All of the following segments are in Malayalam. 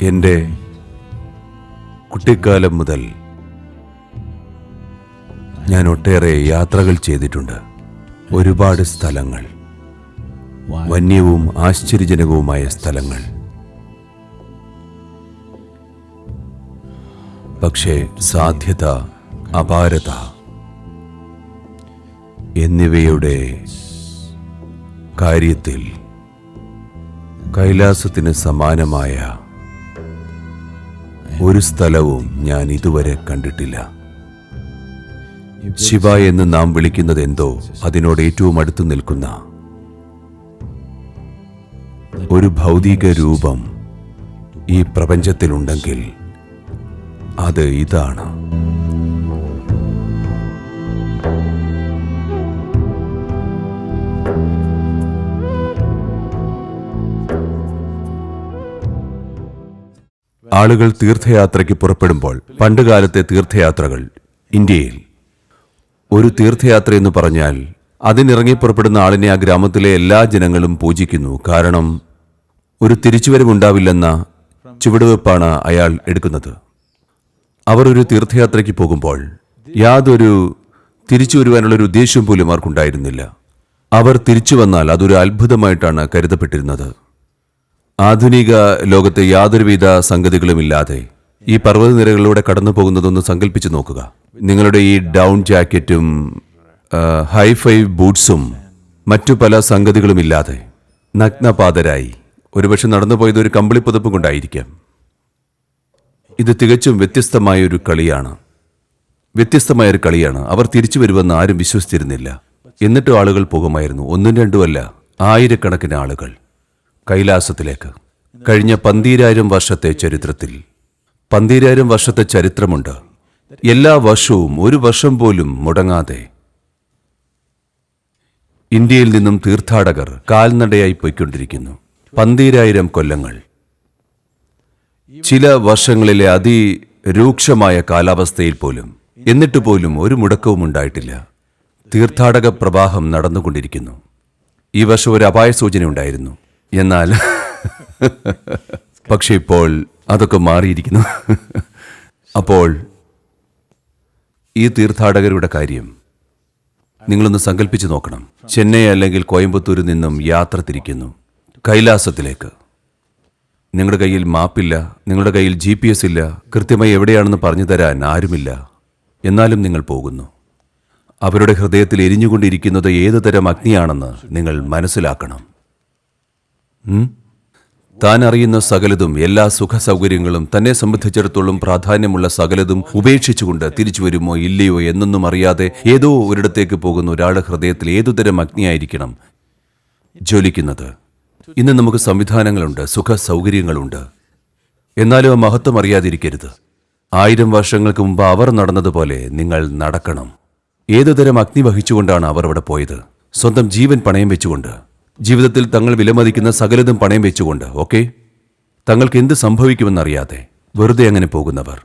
എന്റെ കുട്ടിക്കാലം മുതൽ ഞാൻ ഒട്ടേറെ യാത്രകൾ ചെയ്തിട്ടുണ്ട്. ഒരുപാട് സ്ഥലങ്ങൾ. വന്യവും ആശ്ചര്യജനകവുമായ സ്ഥലങ്ങൾ. പക്ഷേ സാധ്യത അപാരത എന്നിവയുടെ കാര്യത്തിൽ കൈലാസത്തിന് സമാനമായ ഒരു സ്ഥലവും ഞാൻ ഇതുവരെ കണ്ടിട്ടില്ല. ശിവ എന്ന് നാം വിളിക്കുന്നത് എന്തോ അതിനോട് ഏറ്റവും അടുത്ത് നിൽക്കുന്ന ഒരു ഭൗതിക രൂപം ഈ പ്രപഞ്ചത്തിലുണ്ടെങ്കിൽ അത് ഇതാണ്. ആളുകൾ തീർത്ഥയാത്രയ്ക്ക് പുറപ്പെടുമ്പോൾ പണ്ടുകാലത്തെ തീർത്ഥയാത്രകൾ ഇന്ത്യയിൽ. ഒരു തീർത്ഥയാത്ര എന്ന് പറഞ്ഞാൽ അതിനിറങ്ങി പുറപ്പെടുന്ന ആളിനെ ആ ഗ്രാമത്തിലെ എല്ലാ ജനങ്ങളും പൂജിക്കുന്നു. കാരണം ഒരു തിരിച്ചുവരവുണ്ടാവില്ലെന്ന ചുവടുവെപ്പാണ് അയാൾ എടുക്കുന്നത്. അവർ ഒരു തീർത്ഥയാത്രയ്ക്ക് പോകുമ്പോൾ യാതൊരു തിരിച്ചു വരുവാനുള്ള ഒരു ഉദ്ദേശ്യം പോലും അവർക്കുണ്ടായിരുന്നില്ല അവർ തിരിച്ചു വന്നാൽ അതൊരു അത്ഭുതമായിട്ടാണ് കരുതപ്പെട്ടിരുന്നത്. ആധുനിക ലോകത്തെ യാതൊരുവിധ സംഗതികളുമില്ലാതെ ഈ പർവതനിരകളിലൂടെ കടന്നു പോകുന്നതൊന്ന് സങ്കല്പിച്ചു നോക്കുക. നിങ്ങളുടെ ഈ ഡൗൺ ജാക്കറ്റും ഹൈഫൈ ബൂട്ട്സും മറ്റു പല സംഗതികളുമില്ലാതെ നഗ്നപാതരായി. ഒരുപക്ഷെ നടന്നു പോയത് ഒരു കമ്പിളി പുതപ്പ് കൊണ്ടായിരിക്കാം. ഇത് തികച്ചും വ്യത്യസ്തമായ ഒരു കളിയാണ്. വ്യത്യസ്തമായ ഒരു കളിയാണ്. അവർ തിരിച്ചു വരുമെന്ന് ആരും വിശ്വസിച്ചിരുന്നില്ല. എന്നിട്ടും ആളുകൾ പോകുമായിരുന്നു. ഒന്നും രണ്ടുമല്ല ആയിരക്കണക്കിന് ആളുകൾ. കൈലാസത്തിലേക്ക്. കഴിഞ്ഞ പന്തീരായിരം വർഷത്തെ ചരിത്രത്തിൽ പന്തീരായിരം വർഷത്തെ ചരിത്രമുണ്ട്. എല്ലാ വർഷവും ഒരു വർഷം പോലും മുടങ്ങാതെ ഇന്ത്യയിൽ നിന്നും തീർത്ഥാടകർ കാൽനടയായി പോയിക്കൊണ്ടിരിക്കുന്നു. പന്തീരായിരം കൊല്ലങ്ങൾ. ചില വർഷങ്ങളിലെ അതിരൂക്ഷമായ കാലാവസ്ഥയിൽ പോലും എന്നിട്ട് പോലും ഒരു മുടക്കവും ഉണ്ടായിട്ടില്ല. തീർത്ഥാടക പ്രവാഹം നടന്നുകൊണ്ടിരിക്കുന്നു. ഈ വർഷം ഒരു അപായ സൂചന ഉണ്ടായിരുന്നു എന്നാൽ. പക്ഷെ ഇപ്പോൾ അതൊക്കെ മാറിയിരിക്കുന്നു. അപ്പോൾ ഈ തീർത്ഥാടകരുടെ കാര്യം നിങ്ങളൊന്ന് സങ്കല്പിച്ചു നോക്കണം. ചെന്നൈ അല്ലെങ്കിൽ കോയമ്പത്തൂരിൽ നിന്നും യാത്ര തിരിക്കുന്നു. കൈലാസത്തിലേക്ക്. നിങ്ങളുടെ കയ്യിൽ മാപ്പില്ല നിങ്ങളുടെ കയ്യിൽ ജി പി എസ് ഇല്ല കൃത്യമായി എവിടെയാണെന്ന് പറഞ്ഞു തരാൻ ആരുമില്ല. എന്നാലും നിങ്ങൾ പോകുന്നു. അവരുടെ ഹൃദയത്തിൽ എരിഞ്ഞുകൊണ്ടിരിക്കുന്നത് ഏതു തരം അഗ്നിയാണെന്ന് നിങ്ങൾ മനസ്സിലാക്കണം? താൻ അറിയുന്ന സകലതും എല്ലാ സുഖ സൗകര്യങ്ങളും തന്നെ സംബന്ധിച്ചിടത്തോളം പ്രാധാന്യമുള്ള സകലതും ഉപേക്ഷിച്ചുകൊണ്ട് തിരിച്ചു വരുമോ ഇല്ലയോ എന്നൊന്നും അറിയാതെ ഏതോ ഒരിടത്തേക്ക് പോകുന്ന ഒരാളുടെ ഹൃദയത്തിൽ ഏതുതരം അഗ്നിയായിരിക്കണം ജ്വലിക്കുന്നത്. ഇന്ന് നമുക്ക് സംവിധാനങ്ങളുണ്ട് സുഖ സൗകര്യങ്ങളുണ്ട് എന്നാലും ആ മഹത്വം അറിയാതിരിക്കരുത്. ആയിരം വർഷങ്ങൾക്ക് മുമ്പ് അവർ നടന്നതുപോലെ നിങ്ങൾ നടക്കണം. ഏതുതരം അഗ്നി വഹിച്ചുകൊണ്ടാണ് അവർ അവിടെ പോയത്? സ്വന്തം ജീവൻ പണയം വെച്ചുകൊണ്ട്. ജീവിതത്തിൽ തങ്ങൾ വിലമതിക്കുന്ന സകലതും പണയം വെച്ചുകൊണ്ട് ഓക്കെ? തങ്ങൾക്ക് എന്ത് സംഭവിക്കുമെന്നറിയാതെ വെറുതെ അങ്ങനെ പോകുന്നവർ.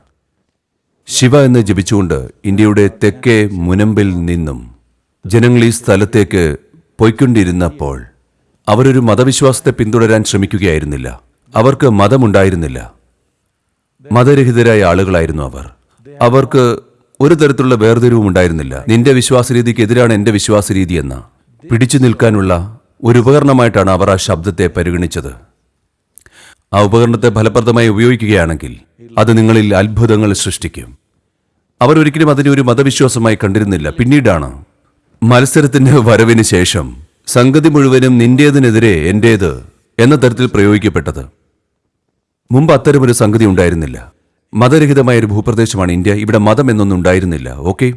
ശിവ എന്ന് ജപിച്ചുകൊണ്ട് ഇന്ത്യയുടെ തെക്കേ മുനമ്പിൽ നിന്നും ജനങ്ങൾ ഈ സ്ഥലത്തേക്ക് പോയിക്കൊണ്ടിരുന്നപ്പോൾ അവരൊരു മതവിശ്വാസത്തെ പിന്തുടരാൻ ശ്രമിക്കുകയായിരുന്നില്ല. അവർക്ക് മതമുണ്ടായിരുന്നില്ല. മതരഹിതരായ ആളുകളായിരുന്നു അവർ. അവർക്ക് ഒരു തരത്തിലുള്ള വേർതിരിവും ഉണ്ടായിരുന്നില്ല നിന്റെ വിശ്വാസരീതിക്ക് എതിരാണ് എന്റെ വിശ്വാസരീതി എന്ന പിടിച്ചു നിൽക്കാനുള്ള ഒരു ഉപകരണമായിട്ടാണ് അവർ ആ ശബ്ദത്തെ പരിഗണിച്ചത്. ആ ഉപകരണത്തെ ഫലപ്രദമായി ഉപയോഗിക്കുകയാണെങ്കിൽ അത് നിങ്ങളിൽ അത്ഭുതങ്ങൾ സൃഷ്ടിക്കും. അവർ ഒരിക്കലും അതിനെ ഒരു മതവിശ്വാസമായി കണ്ടിരുന്നില്ല. പിന്നീടാണ് മത്സരത്തിന്റെ വരവിന് ശേഷം സംഗതി മുഴുവനും നിന്റേതിനെതിരെ എന്റേത് എന്ന തരത്തിൽ പ്രയോഗിക്കപ്പെട്ടത്. മുമ്പ് അത്തരമൊരു സംഗതി ഉണ്ടായിരുന്നില്ല. മതരഹിതമായ ഒരു ഭൂപ്രദേശമാണ് ഇന്ത്യ. ഇവിടെ മതം എന്നൊന്നും ഉണ്ടായിരുന്നില്ല. ഓക്കെ?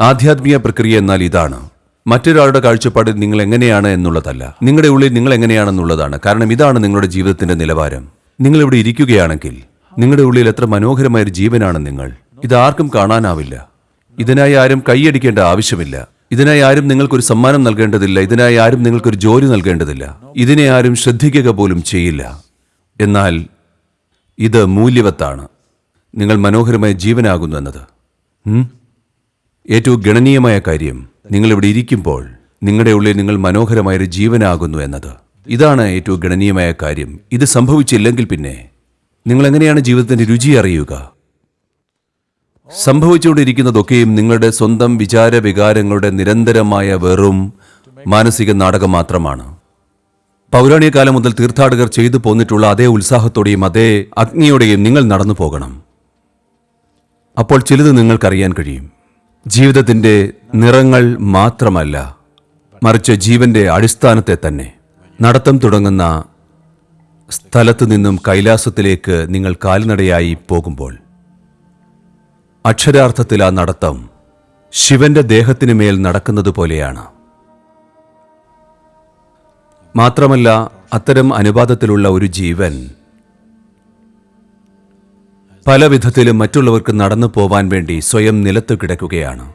ആധ്യാത്മിക പ്രക്രിയ എന്നാൽ ഇതാണ്. മറ്റൊരാളുടെ കാഴ്ചപ്പാടിൽ നിങ്ങൾ എങ്ങനെയാണ് എന്നുള്ളതല്ല. നിങ്ങളുടെ ഉള്ളിൽ നിങ്ങൾ എങ്ങനെയാണെന്നുള്ളതാണ്. കാരണം ഇതാണ് നിങ്ങളുടെ ജീവിതത്തിന്റെ നിലവാരം. നിങ്ങൾ ഇവിടെ ഇരിക്കുകയാണെങ്കിൽ നിങ്ങളുടെ ഉള്ളിൽ എത്ര മനോഹരമായ ഒരു ജീവനാണ് നിങ്ങൾ. ഇത് ആർക്കും കാണാനാവില്ല. ഇതിനായി ആരും കൈയടിക്കേണ്ട ആവശ്യമില്ല. ഇതിനായി ആരും നിങ്ങൾക്കൊരു സമ്മാനം നൽകേണ്ടതില്ല. ഇതിനായി ആരും നിങ്ങൾക്കൊരു ജോലി നൽകേണ്ടതില്ല. ഇതിനെ ആരും ശ്രദ്ധിക്കുക പോലും ചെയ്യില്ല. എന്നാൽ ഇത് മൂല്യവത്താണ്. നിങ്ങൾ മനോഹരമായ ജീവനാകുന്നു എന്നത്? ഏറ്റവും ഗണനീയമായ കാര്യം. നിങ്ങൾ ഇവിടെ ഇരിക്കുമ്പോൾ നിങ്ങളുടെ ഉള്ളിൽ നിങ്ങൾ മനോഹരമായൊരു ജീവനാകുന്നു എന്നത്. ഇതാണ് ഏറ്റവും ഗണനീയമായ കാര്യം. ഇത് സംഭവിച്ചില്ലെങ്കിൽ പിന്നെ നിങ്ങൾ എങ്ങനെയാണ് ജീവിതത്തിന്റെ രുചി അറിയുക? സംഭവിച്ചുകൊണ്ടിരിക്കുന്നതൊക്കെയും നിങ്ങളുടെ സ്വന്തം വിചാര വികാരങ്ങളുടെ നിരന്തരമായ വെറും മാനസിക നാടകം മാത്രമാണ്. പൗരാണിക കാലം മുതൽ തീർത്ഥാടകർ ചെയ്തു പോന്നിട്ടുള്ള അതേ ഉത്സാഹത്തോടെയും അതേ അഗ്നിയോടെയും നിങ്ങൾ നടന്നു പോകണം. അപ്പോൾ ചിലത് നിങ്ങൾക്കറിയാൻ കഴിയും. ജീവിതത്തിന്റെ നിറങ്ങൾ മാത്രമല്ല മറിച്ച് ജീവന്റെ അടിസ്ഥാനത്തെ തന്നെ. നടത്തം തുടങ്ങുന്ന സ്ഥലത്തു നിന്നും കൈലാസത്തിലേക്ക് നിങ്ങൾ കാൽനടയായി പോകുമ്പോൾ അക്ഷരാർത്ഥത്തിൽ ആ നടത്തം ശിവന്റെ ദേഹത്തിനു മേൽ നടക്കുന്നത് പോലെയാണ്. മാത്രമല്ല അത്തരം അനുപാതത്തിലുള്ള ഒരു ജീവൻ പല വിധത്തിലും മറ്റുള്ളവർക്ക് നടന്നു പോവാൻ വേണ്ടി സ്വയം നിലത്ത് കിടക്കുകയാണ്.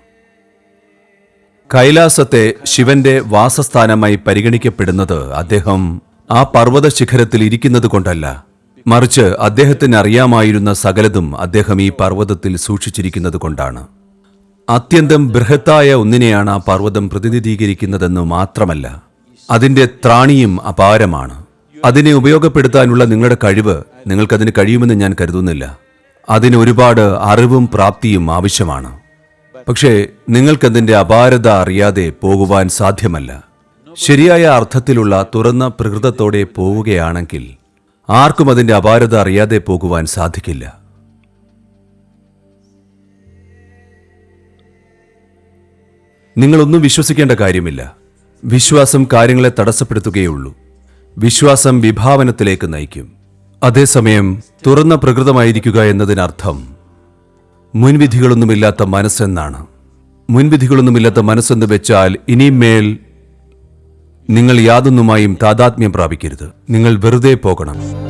കൈലാസത്തെ ശിവന്റെ വാസസ്ഥാനമായി പരിഗണിക്കപ്പെടുന്നത് അദ്ദേഹം ആ പർവത ശിഖരത്തിൽ ഇരിക്കുന്നത് കൊണ്ടല്ല. മറിച്ച് അദ്ദേഹത്തിന് അറിയാമായിരുന്ന സകലതും അദ്ദേഹം ഈ പർവതത്തിൽ സൂക്ഷിച്ചിരിക്കുന്നത് കൊണ്ടാണ്. അത്യന്തം ബൃഹത്തായ ഒന്നിനെയാണ് ആ പർവതം പ്രതിനിധീകരിക്കുന്നതെന്ന് മാത്രമല്ല അതിന്റെ ത്രാണിയും അപാരമാണ്. അതിനെ ഉപയോഗപ്പെടുത്താനുള്ള നിങ്ങളുടെ കഴിവ് നിങ്ങൾക്കതിന് കഴിയുമെന്ന് ഞാൻ കരുതുന്നില്ല. അതിന് ഒരുപാട് അറിവും പ്രാപ്തിയും ആവശ്യമാണ്. പക്ഷേ നിങ്ങൾക്കതിന്റെ അപാരത അറിയാതെ പോകുവാൻ സാധ്യമല്ല. ശരിയായ അർത്ഥത്തിലുള്ള തുറന്ന പ്രകൃതത്തോടെ പോവുകയാണെങ്കിൽ ആർക്കും അതിന്റെ അപാരത അറിയാതെ പോകുവാൻ സാധിക്കില്ല. നിങ്ങളൊന്നും വിശ്വസിക്കേണ്ട കാര്യമില്ല. വിശ്വാസം കാര്യങ്ങളെ തടസ്സപ്പെടുത്തുകയുള്ളൂ വിശ്വാസം വിഭാവനത്തിലേക്ക് നയിക്കും. അതേസമയം തുറന്ന പ്രകൃതമായിരിക്കുക എന്നതിനർത്ഥം മുൻവിധികളൊന്നുമില്ലാത്ത മനസ്സെന്നാണ്. മുൻവിധികളൊന്നുമില്ലാത്ത മനസ്സെന്ന് വെച്ചാൽ ഇനിയും മേൽ നിങ്ങൾ യാതൊന്നുമായും താതാത്മ്യം പ്രാപിക്കരുത്. നിങ്ങൾ വെറുതെ പോകണം.